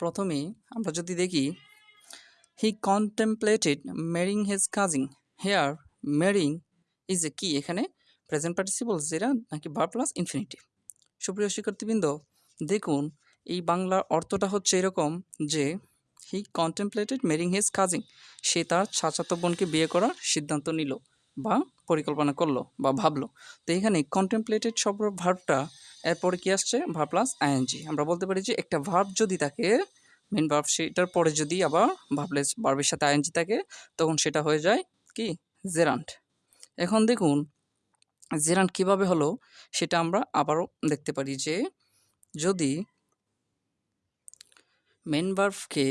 প্রথমেই আমরা যদি দেখি he contemplated marrying his cousin here marrying is a কি এখানে প্রেজেন্ট পার্টিসিপল যেটা নাকি বার প্লাস ইনফিনিটিভ সুপ্রিয় শিক্ষার্থীবৃন্দ, দেখুন, এই বাংলার অর্থটা হচ্ছে এরকম যে হি কন্টেম্পলেটেড মেরিং হিজ কাজিং সে তার চাচাতো বোনকে বিয়ে করার সিদ্ধান্ত নিল বা পরিকল্পনা করল বা ভাবলো। তো এখানে কন্টেম্পলেটেড শব্দ ভার্বটা এরপরে কি আসছে? ভার্ব প্লাস আইএনজি আমরা বলতে পারি যে একটা ভার্ব যদি থাকে মেন ভার্ব সেটার পরে যদি আবার ভাবলেস ভার্বের সাথে আইএনজি থাকে, তখন সেটা হয়ে যায় কি? জেরান্ট এখন দেখুন জেরান্ট কীভাবে হলো সেটা আমরা আবারও দেখতে পারি যে যদি মেন ভার্ভকে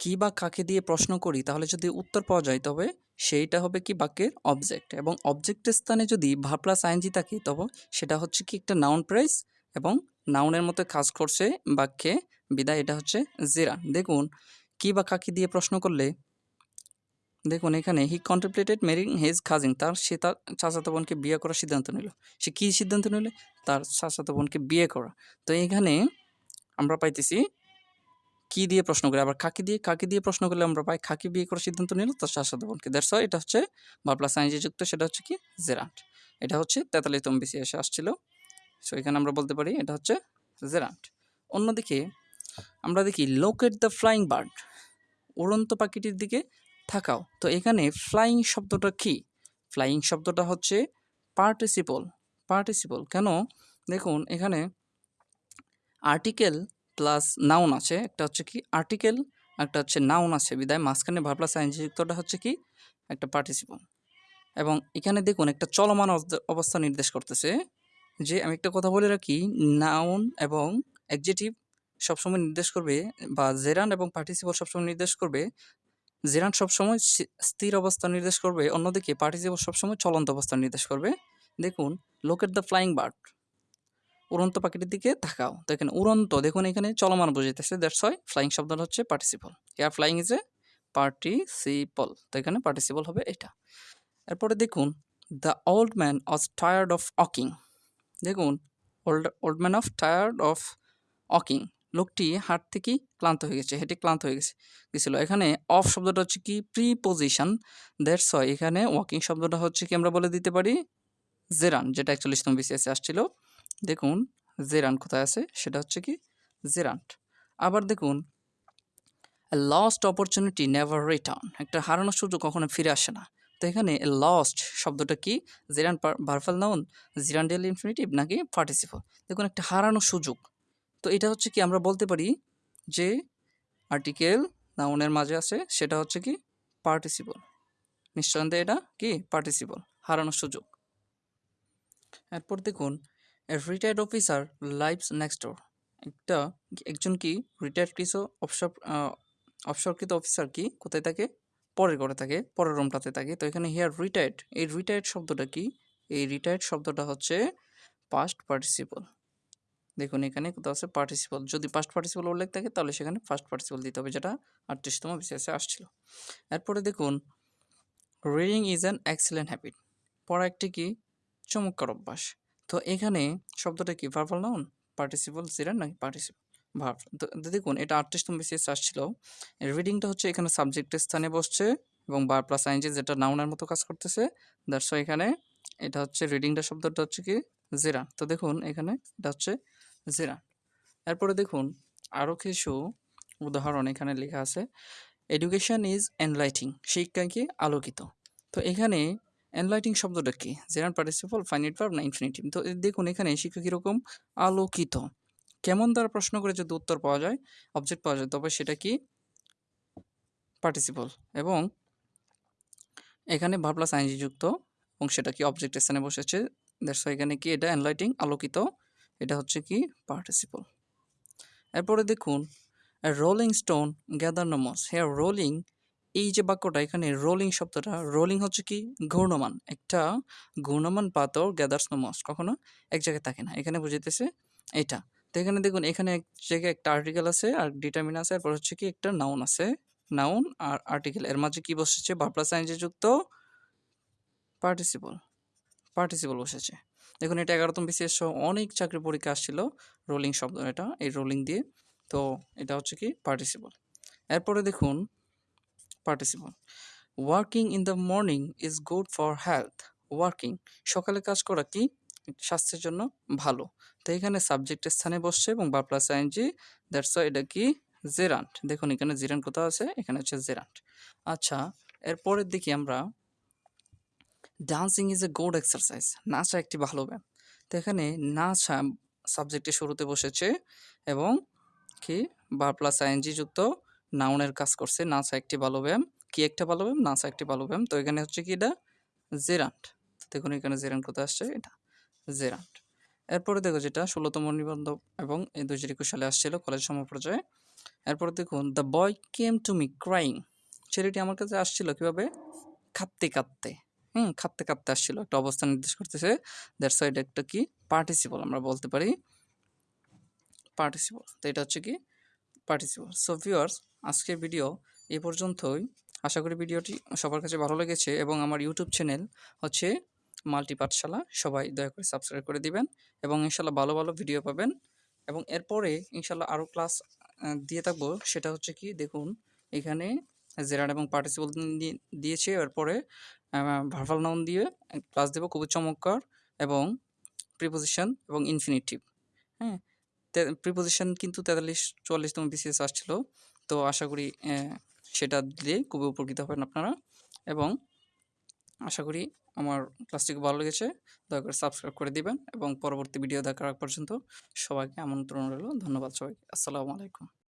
কি বা কাকে দিয়ে প্রশ্ন করি, তাহলে যদি উত্তর পাওয়া যায় তবে সেইটা হবে কি বাক্যের অবজেক্ট এবং অবজেক্টের স্থানে যদি ভা প্লাস আইনজি থাকে তবে সেটা হচ্ছে কি একটা নাউন প্রাইস এবং নাউনের মতো কাজ করছে বাক্যে, বিদায় এটা হচ্ছে জেরা দেখুন, কি বা কাকে দিয়ে প্রশ্ন করলে, দেখুন এখানে হি কন্টেম্পলেটেড মেরিং হেজ খাজিং তার সে তার চাচাতো বোনকে বিয়ে করার সিদ্ধান্ত নিল। সে কী সিদ্ধান্ত নিলে? তার চাচাতো বোনকে বিয়ে করা। তো এখানে আমরা পাইতেছি কি দিয়ে প্রশ্ন করি। আবার কাকে দিয়ে কাকে দিয়ে প্রশ্ন করলে আমরা পাই খাকি বিয়ে করার সিদ্ধান্ত নিল তার চাচাতো বোনকে। দ্যাটস এটা হচ্ছে বা প্লাস যুক্ত, সেটা হচ্ছে কি? জেরান্ট এটা হচ্ছে তেতাল্লিশতম বেশি এসে আসছিল। সো এখানে আমরা বলতে পারি এটা হচ্ছে জেরান্ট অন্যদিকে আমরা দেখি লোকেট দ্য ফ্লাইং বার্ড উড়ন্ত পাখিটির দিকে থাকাও তো এখানে ফ্লাইং শব্দটা কি? ফ্লাইং শব্দটা হচ্ছে পার্টিসিপল পার্টিসিপল কেন? দেখুন, এখানে আর্টিকেল প্লাস নাউন আছে। একটা হচ্ছে কি আর্টিকেল, একটা হচ্ছে নাউন আছে বিদায়। মাঝখানে ভার প্লাস যুক্তটা হচ্ছে কি একটা পার্টিসিপল। এবং এখানে দেখুন একটা চলমান অবস্থা নির্দেশ করতেছে যে আমি একটা কথা বলে রাখি, নাউন এবং অ্যাকজেটিভ সবসময় নির্দেশ করবে বা জেরান এবং পার্টিসিপল সবসময় নির্দেশ করবে। জেরান সবসময় স্থির অবস্থা নির্দেশ করবে, অন্যদিকে পার্টিসিপল সবসময় চলন্ত অবস্থা নির্দেশ করবে। দেখুন লোক এট দ্য ফ্লাইং বার্ড উড়ন্ত পাখিটির দিকে তাকাও। তো এখানে উড়ন্ত, দেখুন এখানে চলমান বুঝাইতেছে দ্যাটস হয় ফ্লাইং শব্দটা হচ্ছে participle here flying is a participle তো এখানে পার্টিসিপল হবে এটা। এরপরে দেখুন the old man was tired of walking দেখুন old old man of tired of walking লোকটি হাট থেকে ক্লান্ত হয়ে গেছে, হেঁটে ক্লান্ত হয়ে গেছে, গেছিল। এখানে অফ শব্দটা হচ্ছে কি? প্রি পজিশন দ্যাটস হয় এখানে ওয়াকিং শব্দটা হচ্ছে কি আমরা বলে দিতে পারি? জেরান যেটা একচল্লিশতম বিসিএসে আসছিল। দেখুন, জেরান কোথায় আছে? সেটা হচ্ছে কি জেরান্ট আবার দেখুন লস্ট অপরচুনিটি নেভার রিটার্ন একটা হারানোর সুযোগ কখনো ফিরে আসে না। তো এখানে লস্ট শব্দটা কি? Gerund verbal noun gerundial infinitive নাকি পার্টিসিপল দেখুন, একটা হারানোর সুযোগ। তো এটা হচ্ছে কি, আমরা বলতে পারি যে আর্টিকেল নাউনের মাঝে আছে, সেটা হচ্ছে কি পার্টিসিপল নিঃসন্দেহে এটা কি? পার্টিসিপল হারানোর সুযোগ। এরপর দেখুন retired officer lives next door একটা একজন কি রিটায়ার্ড কিছু অবসর অবসরকৃত অফিসার কি কোথায় থাকে? পরের ঘরে থাকে, পরের রুমটাতে থাকে। তো এখানে হিয়ার রিটায়ার্ড এই রিটায়ার্ড শব্দটা কি? এই রিটায়ার্ড শব্দটা হচ্ছে পাস্ট পার্টিসিপল দেখুন এখানে কোথাও আছে পার্টিসিপল যদি পাস্ট পার্টিসিপল উল্লেখ থাকে, তাহলে সেখানে ফার্স্ট পার্টিসিপল দিতে হবে, যেটা আটত্রিশতম বিশেষে আসছিল। এরপরে দেখুন reading is an excellent habit পড়া একটি কি? চমৎকার অভ্যাস। তো এখানে শব্দটা কি? ভার্বাল নাউন পার্টিসিপল জিরান নাকি পার্টিসিপল ভার্ব তো দেখুন, এটা আটত্রিশতম বিশেষ আসছিল। রিডিংটা হচ্ছে এখানে সাবজেক্টের স্থানে বসছে এবং বার প্লাস আইনজি যেটা নাউনের মতো কাজ করতেছে। দ্যাটস এখানে এটা হচ্ছে রিডিংটা শব্দটা হচ্ছে কি? জেরা তো দেখুন, এখানে এটা হচ্ছে জেরা এরপরে দেখুন আরও কিছু উদাহরণ এখানে লেখা আছে। এডুকেশন ইজ এনলাইটিং শিক্ষা কি? আলোকিত। তো এখানে এনলাইটিং শব্দটা কি? জেরান পার্টিসিপল ফাইনিট ভার্ব না ইনফিনিটিভ তো দেখুন, এখানে শিক্ষা কীরকম? আলোকিত। কেমন দ্বারা প্রশ্ন করে যদি উত্তর পাওয়া যায় অবজেক্ট পাওয়া যায়, তবে সেটা কি? পার্টিসিপল এবং এখানে ভার প্লাস আইনজি যুক্ত, এবং সেটা কি? অবজেক্টের স্থানে বসেছে। দ্যাটস এখানে কি? এটা এনলাইটিং আলোকিত। এটা হচ্ছে কি? পার্টিসিপল এরপরে দেখুন rolling stone gather no moss here rolling এই যে বাক্যটা এখানে রোলিং শব্দটা রোলিং হচ্ছে কি? ঘূর্ণমান। একটা ঘূর্ণমান পাথর গ্যাদার্স নমস কখনো এক জায়গায় থাকে না। এখানে বুঝিতেছে এটা। তো এখানে দেখুন, এখানে এক জায়গায় একটা আর্টিকেল আছে আর ডিটারমিন আছে। এরপর হচ্ছে কি একটা নাউন আছে। নাউন আর আর্টিকেল এর মাঝে কি বসেছে? বা প্লাস যুক্ত পার্টিসিপল পার্টিসিপল বসেছে। দেখুন, এটা এগারোতম বিশেষ অনেক চাকরি পরীক্ষা আসছিল। রোলিং শব্দ এটা, এই রোলিং দিয়ে। তো এটা হচ্ছে কি? পার্টিসিপল এরপরে দেখুন participle working in the morning is good for health working সকালে কাজ করা কি? স্বাস্থ্যের জন্য ভালো। তো এখানে সাবজেক্টের স্থানে বসছে এবং বা প্লাস আইনজি দ্যাটস এটা কি? জেরান্ট দেখুন এখানে জিরান্ট কোথাও আছে, এখানে হচ্ছে জেরান্ট আচ্ছা এরপরের দিকে আমরা। Dancing is a good exercise নাচা একটি ভালো ব্যায়াম। তো এখানে নাচা সাবজেক্টের শুরুতে বসেছে এবং কি? বা প্লাস আইএনজি যুক্ত নাউনের কাজ করছে নাচা একটি ভালো ব্যায়াম, কি একটা ভালো ব্যায়াম নাচা একটি ভালো ব্যায়াম। তো এখানে হচ্ছে কি এটা? জেরান্ট। দেখুন এখানে জেরান্ট কোথায় আসছে? এটা, জেরান্ট। এরপরে দেখো যেটা, ষোলোতম নিবন্ধ এবং দুই হাজার একুশ সালে আসছিল কলেজ সমপর্যায়ে এরপরে দেখুন the boy came to me crying ছেলেটি আমার কাছে আসছিল কীভাবে? কাঁদতে কাঁদতে। হুম, কাঁদতে কাঁদতে আসছিল। একটা অবস্থান নির্দেশ করতেছে। দ্যাটস এটা একটা কি? পার্টিসিপল আমরা বলতে পারি। পার্টিসিপল তো এটা হচ্ছে কি? পার্টিসিপল সো ভিউয়ার্স আজকের ভিডিও এ পর্যন্তই। আশা করি ভিডিওটি সবার কাছে ভালো লেগেছে এবং আমার ইউটিউব চ্যানেল হচ্ছে মাল্টি পাঠশালা সবাই দয়া করে সাবস্ক্রাইব করে দিবেন এবং ইনশাল্লাহ ভালো ভালো ভিডিও পাবেন। এবং এরপরে ইনশাল্লাহ আরও ক্লাস দিয়ে থাকব। সেটা হচ্ছে কি, দেখুন, এখানে জেরাড এবং পার্টিসিপল দিয়েছে। এরপরে ভার্ভাল নাউন দিয়ে ক্লাস দেবো, খুবই চমৎকার। এবং প্রিপোজিশন এবং ইনফিনিটিভ হ্যাঁ প্রিপোজিশন কিন্তু তেতাল্লিশ, চুয়াল্লিশতম বিসিএস আসছিল। তো আশা করি সেটা দিয়ে খুবই উপকৃত হবেন আপনারা। এবং আশা করি আমার ক্লাসটিকে ভালো লেগেছে। দয়া করে সাবস্ক্রাইব করে দিবেন এবং পরবর্তী ভিডিও দেখার পর্যন্ত সবাইকে আমন্ত্রণ রইল। ধন্যবাদ সবাইকে। আসসালামু আলাইকুম।